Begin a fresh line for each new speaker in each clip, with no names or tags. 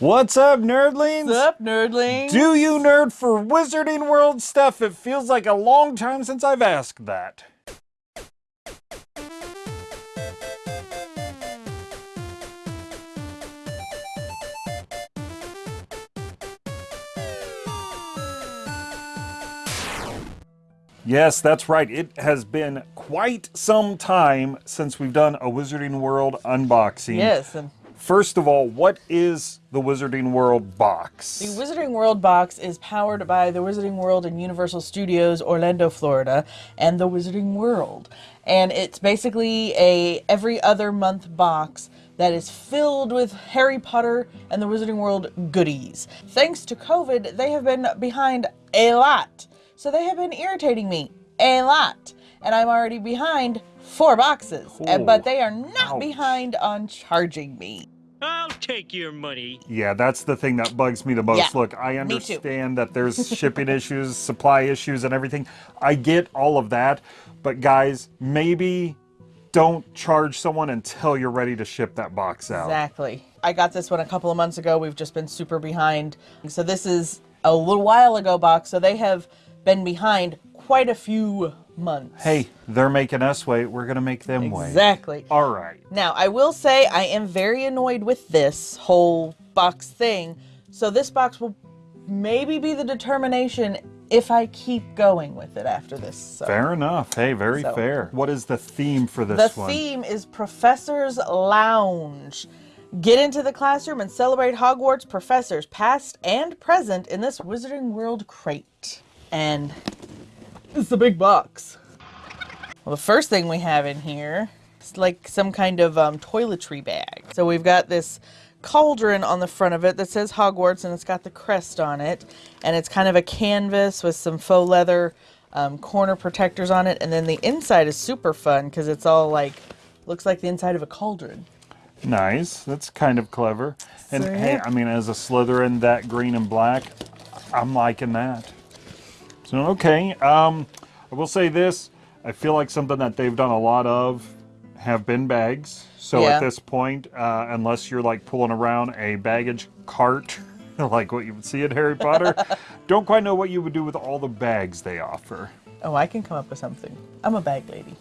What's up, nerdlings?
What's up, nerdlings?
Do you nerd for Wizarding World stuff? It feels like a long time since I've asked that. Yes, that's right. It has been quite some time since we've done a Wizarding World unboxing.
Yes, and
First of all, what is the Wizarding World box?
the Wizarding World box is powered by the Wizarding World and Universal Studios, Orlando, Florida, and the Wizarding World. And it's basically a every other month box that is filled with Harry Potter and the Wizarding World goodies. Thanks to COVID, they have been behind a lot. So they have been irritating me a lot. And I'm already behind four boxes. But they are not
Ouch.
behind on charging me.
I'll take your money.
Yeah, that's the thing that bugs me the most.
Yeah,
Look, I understand that there's shipping issues, supply issues, and everything. I get all of that. But guys, maybe don't charge someone until you're ready to ship that box out.
Exactly. I got this one a couple of months ago. We've just been super behind. So this is a little while ago box. So they have been behind quite a few months.
Hey, they're making us wait. We're going to make them wait.
Exactly.
All right.
Now, I will say I am very annoyed with this whole box thing. So this box will maybe be the determination if I keep going with it after this. So.
Fair enough. Hey, very
So-
fair. What is the theme for this
The
one?
theme is Professor's Lounge. Get into the classroom and celebrate Hogwarts professors, past and present, in this Wizarding World crate. And it's a big box. Well, the first thing we have in here is like some kind of um, toiletry bag. So we've got this cauldron on the front of it that says Hogwarts and it's got the crest on it. And it's kind of a canvas with some faux leather um, corner protectors on it. And then the inside is super fun because it's all like, looks like the inside of a cauldron.
Nice. That's kind of clever. And
So,
hey. I mean, as a Slytherin, that green and black, I'm liking that. So, okay. Um, I will say this. I feel like something that they've done a lot of have been bags. So
Yeah.
at this point, uh, unless you're like pulling around a baggage cart, like what you would see in Harry Potter, don't quite know what you would do with all the bags they offer.
Oh, I can come up with something. I'm a bag lady.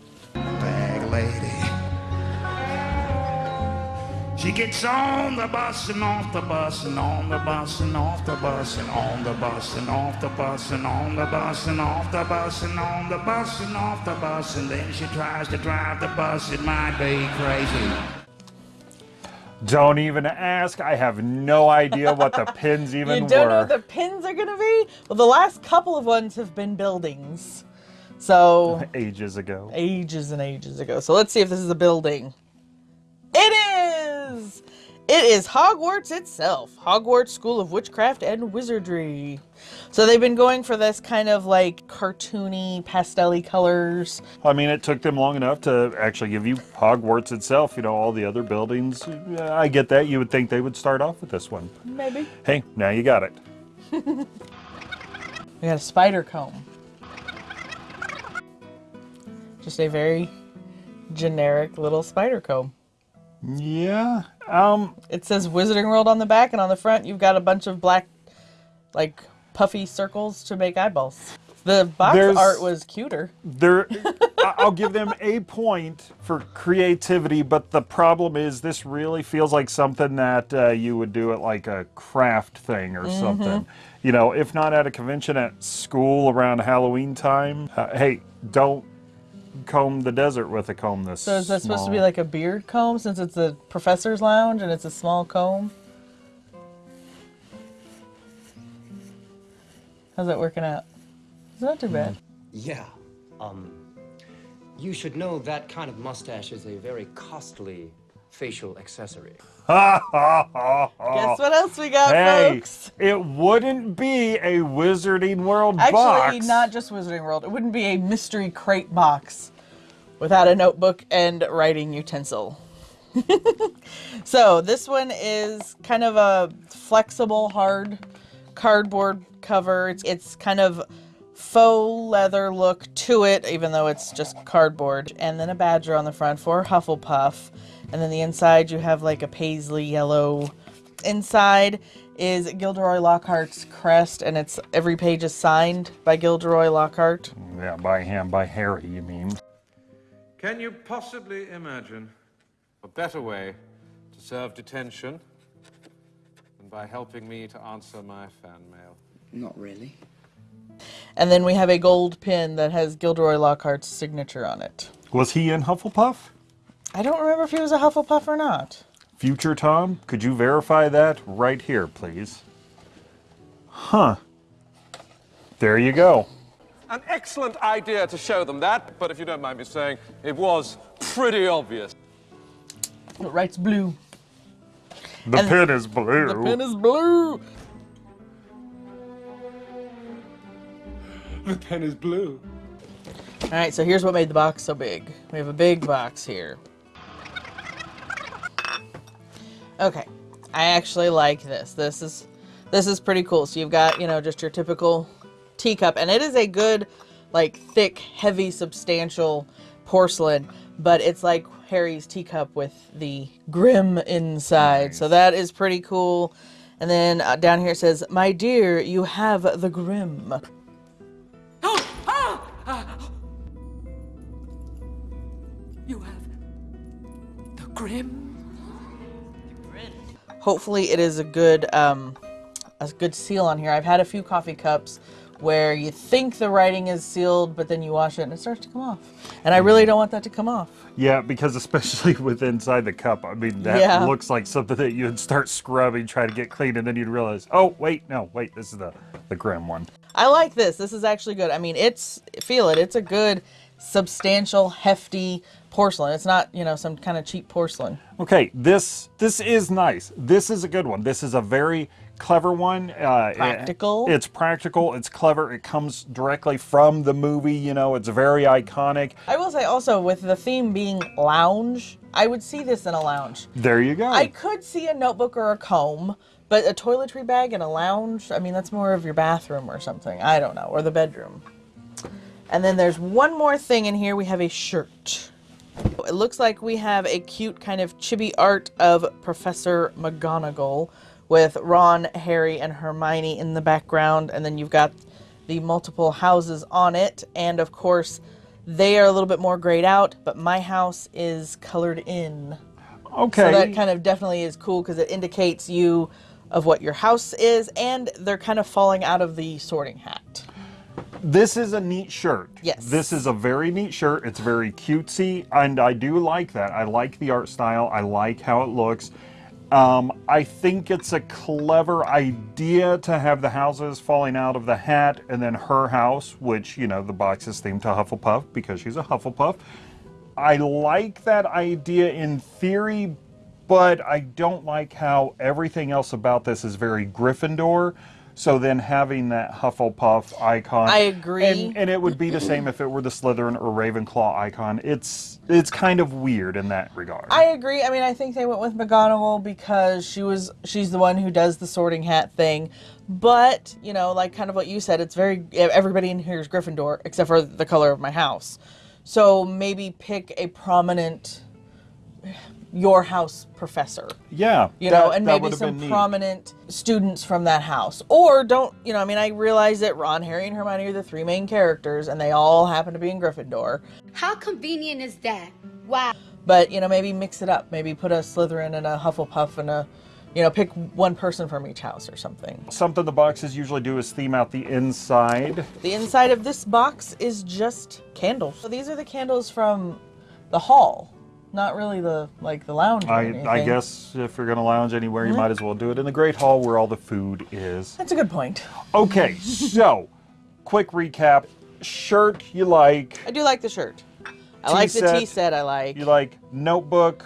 She gets on the bus and off the bus and on the bus and off the bus and on the bus and off the bus and on the bus and off the bus and on the bus and off the bus and then she tries to drive the bus. It might be crazy.
Don't even ask. I have no idea what the pins even were.
You don't
were.
know what the pins are gonna be? Well, the last couple of ones have been buildings. So,
Ages ago.
ages and ages ago. So let's see if this is a building. It is! Hogwarts itself. Hogwarts School of Witchcraft and Wizardry. So they've been going for this kind of like cartoony, pastel colors.
I mean, it took them long enough to actually give you Hogwarts itself. You know, all the other buildings. I get that. You would think they would start off with this one.
Maybe.
Hey, now you got it.
We got a spider comb. Just a very generic little spider comb.
Yeah. Um.
It says Wizarding World on the back, and on the front, you've got a bunch of black, like, puffy circles to make eyeballs. The box
There's-
art was cuter.
There, I'll give them a point for creativity, but the problem is this really feels like something that uh, you would do at like a craft thing or
Mm-hmm.
something. You know, if not at a convention at school around Halloween time. Uh, hey, don't comb the desert with a comb this.
So is that supposed to be like a beard comb since it's a professor's lounge and it's a small comb? How's that working out? It's not too bad.
Yeah. Um, you should know that kind of mustache is a very costly facial accessory.
Guess what else we got.
Hey,
folks?
it wouldn't be a Wizarding World
Actually,
box.
Actually, not just Wizarding World. It wouldn't be a mystery crate box without a notebook and writing utensil. so this one is kind of a flexible, hard cardboard cover. It's, it's kind of faux leather look to it, even though it's just cardboard. And then a badger on the front for Hufflepuff. And then the inside you have like a paisley yellow inside is Gilderoy Lockhart's crest, and it's every page is signed by Gilderoy Lockhart.
Yeah, by him, by Harry, you mean?
Can you possibly imagine a better way to serve detention than by helping me to answer my fan mail?
Not really.
And then we have a gold pin that has Gilderoy Lockhart's signature on it.
Was he in Hufflepuff?
I don't remember if he was a Hufflepuff or not.
Future Tom, could you verify that right here, please? Huh. There you go.
An excellent idea to show them that, but if you don't mind me saying, it was pretty obvious.
It writes blue.
The
And
pin is blue.
The pin is blue.
The pen is blue.
All right, so here's what made the box so big. We have a big box here. Okay, I actually like this. This is this is pretty cool. So you've got you know just your typical teacup, and it is a good, like thick, heavy, substantial porcelain. But it's like Harry's teacup with the grim inside. So that is pretty cool. And then uh, down here it says, "My dear, you have the grim."
Grim.
hopefully it is a good um, a good seal on here. I've had a few coffee cups where you think the writing is sealed, but then you wash it and it starts to come off. And I really don't want that to come off.
Yeah, because especially with inside the cup, I mean, that
Yeah.
looks like something that you'd start scrubbing, try to get clean, and then you'd realize, oh, wait, no, wait, this is the, the grim one.
I like this. This is actually good. I mean, it's feel it. It's a good, substantial, hefty porcelain. It's not you know some kind of cheap porcelain.
Okay, this this is nice. This is a good one. This is a very clever one. Uh, it-
Practical.
it's practical. It's clever. It comes directly from the movie. You know, it's very iconic.
I will say also with the theme being lounge, I would see this in a lounge.
There you go.
I could see a notebook or a comb, but a toiletry bag in a lounge, I mean, that's more of your bathroom or something. I don't know, or the bedroom. And then there's one more thing in here. We have a shirt. It looks like we have a cute kind of chibi art of Professor McGonagall with Ron, Harry, and Hermione in the background. And then you've got the multiple houses on it. And of course, they are a little bit more grayed out, but my house is colored in.
okay.
So that kind of definitely is cool because it indicates you of what your house is, and they're kind of falling out of the sorting hat.
This is a neat shirt.
Yes.
This is a very neat shirt. It's very cutesy, and I do like that. I like the art style. I like how it looks. Um, I think it's a clever idea to have the houses falling out of the hat and then her house, which, you know, the box is themed to Hufflepuff because she's a Hufflepuff. I like that idea in theory, but I don't like how everything else about this is very Gryffindor. So then having that Hufflepuff icon,
I agree.
and, and it would be the same if it were the Slytherin or Ravenclaw icon. It's it's kind of weird in that regard.
I agree. I mean, I think they went with McGonagall because she was she's the one who does the sorting hat thing. But you know, like kind of what you said, it's very everybody in here is Gryffindor except for the color of my house. So maybe pick a prominent your house professor.
yeah,
you know,
that-
and maybe some
been neat.
prominent students from that house. Or don't, you know, I mean, I realize that Ron, Harry, and Hermione are the three main characters, and they all happen to be in Gryffindor.
How convenient is that? Wow.
But, you know, maybe mix it up. Maybe put a Slytherin and a Hufflepuff and a, you know, pick one person from each house or something.
Something the boxes usually do is theme out the inside.
The inside of this box is just candles. So these are the candles from the hall, not really the, like, the lounge or
I, I guess if you're going to lounge anywhere,
Mm-hmm.
you might as well do it in the Great Hall where all the food is.
That's a good point.
Okay, so quick recap. Shirt you like.
I do like the shirt. I like the
Tea
tea
set.
set I like.
You like notebook.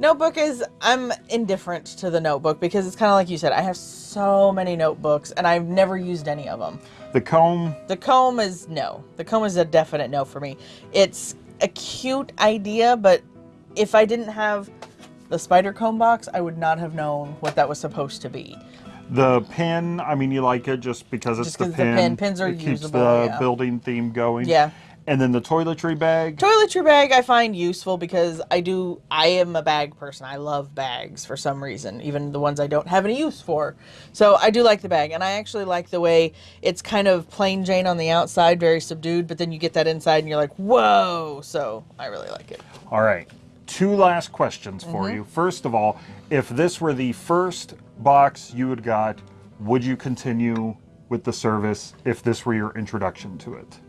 Notebook is I'm indifferent to the notebook because it's kind of like you said. I have so many notebooks and I've never used any of them.
The comb.
The comb is no. The comb is a definite no for me. It's a cute idea, but if I didn't have the spider comb box, I would not have known what that was supposed to be.
The pin, I mean, you like it just because it's
Just
the pin.
pin- pins are
it keeps the
yeah.
building theme going.
Yeah.
And then the toiletry bag.
Toiletry bag I find useful because I do I am a bag person. I love bags for some reason, even the ones I don't have any use for. So I do like the bag and I actually like the way it's kind of plain Jane on the outside, very subdued, but then you get that inside and you're like, "Whoa." So I really like it.
All right. Two last questions for
Mm-hmm.
you. First of all, if this were the first box you had got, would you continue with the service if this were your introduction to it?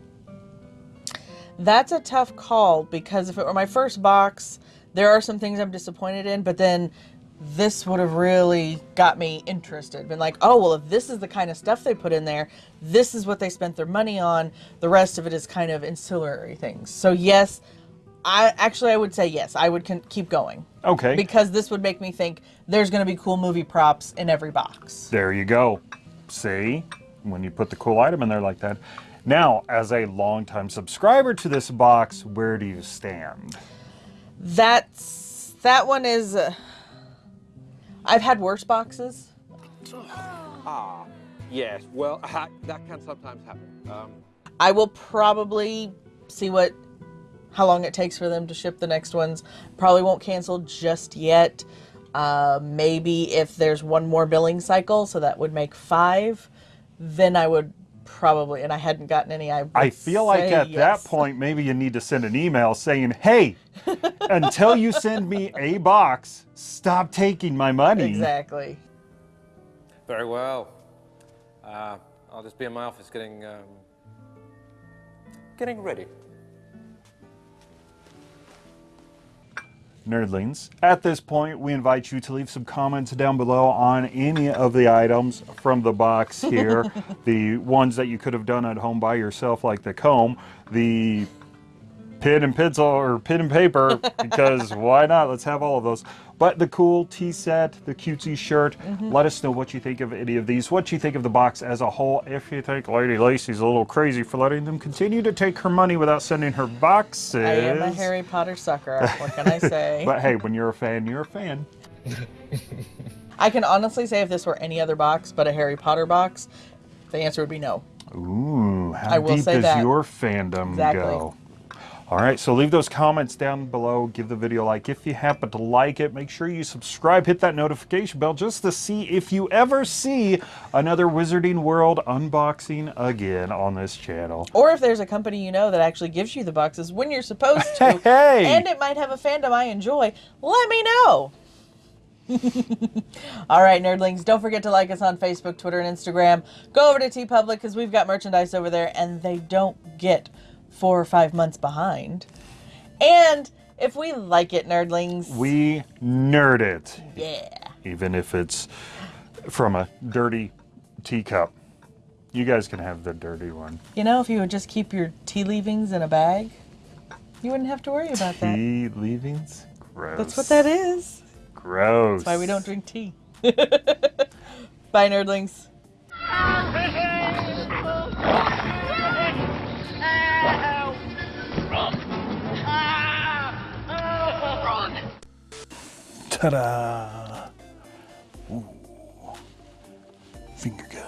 That's a tough call because if it were my first box, there are some things I'm disappointed in, but then this would have really got me interested. Been like, oh, well, if this is the kind of stuff they put in there, this is what they spent their money on. The rest of it is kind of ancillary things. So, yes, I actually, I would say yes, I would con- keep going.
Okay.
Because this would make me think there's going to be cool movie props in every box.
There you go. See? When you put the cool item in there like that. Now, as a longtime subscriber to this box, where do you stand?
That's that one is. Uh, I've had worse boxes.
Ah, yes. Well, that can sometimes happen. Um,
I will probably see what how long it takes for them to ship the next ones. Probably won't cancel just yet. Uh, maybe if there's one more billing cycle, so that would make five, then I would probably. And I hadn't gotten any. I, would
I feel like at
yes.
that point, maybe you need to send an email saying, hey, until you send me a box, stop taking my money.
Exactly.
Very well. Uh, I'll just be in my office getting um, getting ready.
Nerdlings, at this point, we invite you to leave some comments down below on any of the items from the box here. the ones that you could have done at home by yourself, like the comb, the pen and pencil or pen and paper, because why not? Let's have all of those. But the cool tea set, the cutesy shirt, mm-hmm. let us know what you think of any of these, what you think of the box as a whole. If you think Lady Lacey's a little crazy for letting them continue to take her money without sending her boxes.
I am a Harry Potter sucker. What can I say?
But hey, when you're a fan, you're a fan.
I can honestly say if this were any other box but a Harry Potter box, the answer would be no.
Ooh, how
I will
deep
say
does
that.
your fandom
Exactly.
go? All right, so leave those comments down below. Give the video a like if you happen to like it. Make sure you subscribe, hit that notification bell just to see if you ever see another Wizarding World unboxing again on this channel.
Or if there's a company you know that actually gives you the boxes when you're supposed to,
Hey!
and it might have a fandom I enjoy, let me know. All right, nerdlings, don't forget to like us on Facebook, Twitter, and Instagram. Go over to TeePublic because we've got merchandise over there, and they don't get four or five months behind. And if we like it, nerdlings,
We nerd it,
yeah.
even if it's from a dirty teacup. You guys can have the dirty one.
You know, if you would just keep your tea leavings in a bag, you wouldn't have to worry about that.
Tea leavings? Gross.
That's what that is.
Gross.
That's why we don't drink tea. Bye, nerdlings.
Ta-da! Ooh. Finger gun.